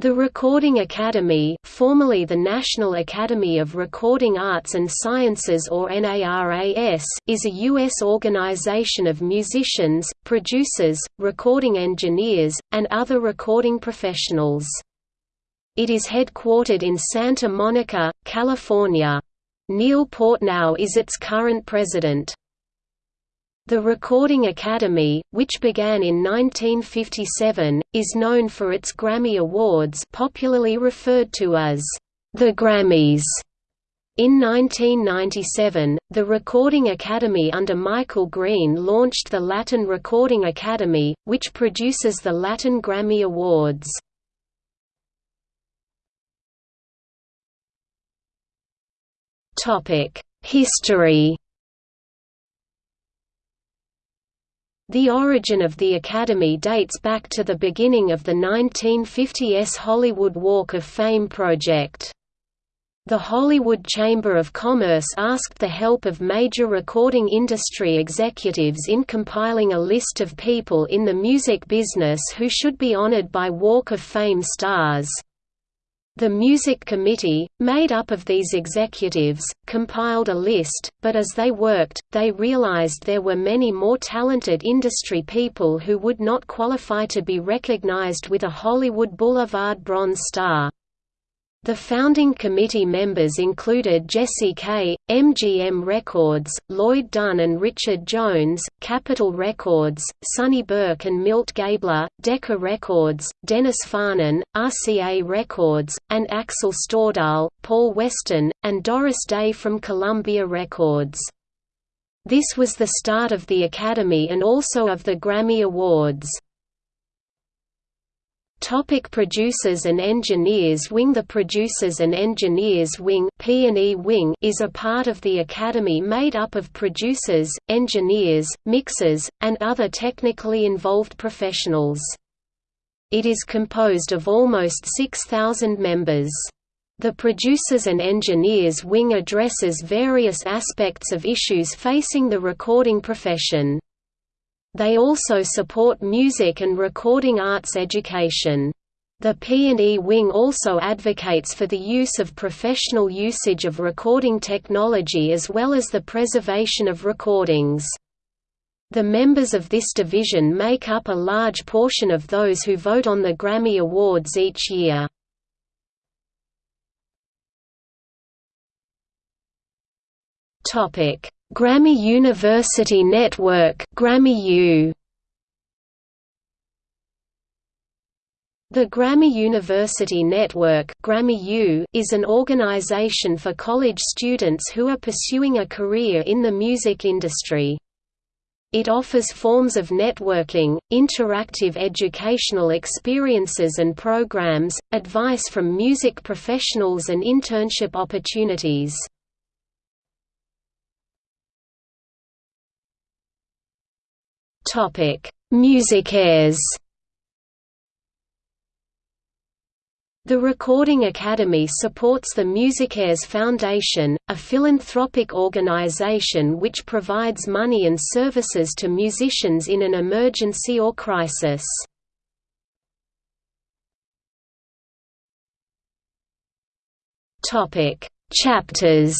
The Recording Academy formerly the National Academy of Recording Arts and Sciences or NARAS is a U.S. organization of musicians, producers, recording engineers, and other recording professionals. It is headquartered in Santa Monica, California. Neil Portnow is its current president. The Recording Academy, which began in 1957, is known for its Grammy Awards popularly referred to as the Grammys. In 1997, the Recording Academy under Michael Green launched the Latin Recording Academy, which produces the Latin Grammy Awards. History The origin of the Academy dates back to the beginning of the 1950s Hollywood Walk of Fame project. The Hollywood Chamber of Commerce asked the help of major recording industry executives in compiling a list of people in the music business who should be honored by Walk of Fame stars. The Music Committee, made up of these executives, compiled a list, but as they worked, they realized there were many more talented industry people who would not qualify to be recognized with a Hollywood Boulevard Bronze Star. The founding committee members included Jesse Kaye, MGM Records, Lloyd Dunn and Richard Jones, Capitol Records, Sonny Burke and Milt Gabler, Decca Records, Dennis Farnon, RCA Records, and Axel Stordahl, Paul Weston, and Doris Day from Columbia Records. This was the start of the Academy and also of the Grammy Awards. Topic producers and engineers Wing The Producers and Engineers Wing, P&E wing is a part of the Academy made up of producers, engineers, mixers, and other technically involved professionals. It is composed of almost 6,000 members. The Producers and Engineers Wing addresses various aspects of issues facing the recording profession. They also support music and recording arts education. The P&E wing also advocates for the use of professional usage of recording technology as well as the preservation of recordings. The members of this division make up a large portion of those who vote on the Grammy Awards each year. Topic: Grammy University Network GrammyU The Grammy University Network GrammyU is an organization for college students who are pursuing a career in the music industry. It offers forms of networking, interactive educational experiences and programs, advice from music professionals and internship opportunities. Topic: MusiCares. The Recording Academy supports the MusiCares Foundation, a philanthropic organization which provides money and services to musicians in an emergency or crisis. Chapters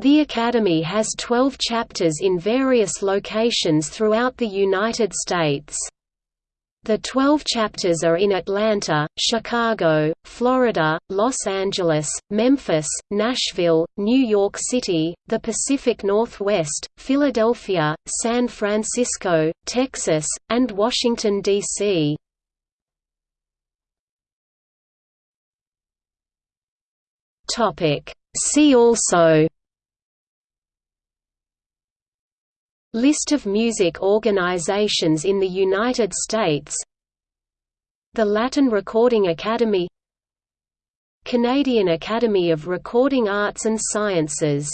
The Academy has 12 chapters in various locations throughout the United States. The 12 chapters are in Atlanta, Chicago, Florida, Los Angeles, Memphis, Nashville, New York City, the Pacific Northwest, Philadelphia, San Francisco, Texas, and Washington, D.C. See also List of music organizations in the United States. The Latin Recording Academy. Canadian Academy of Recording Arts and Sciences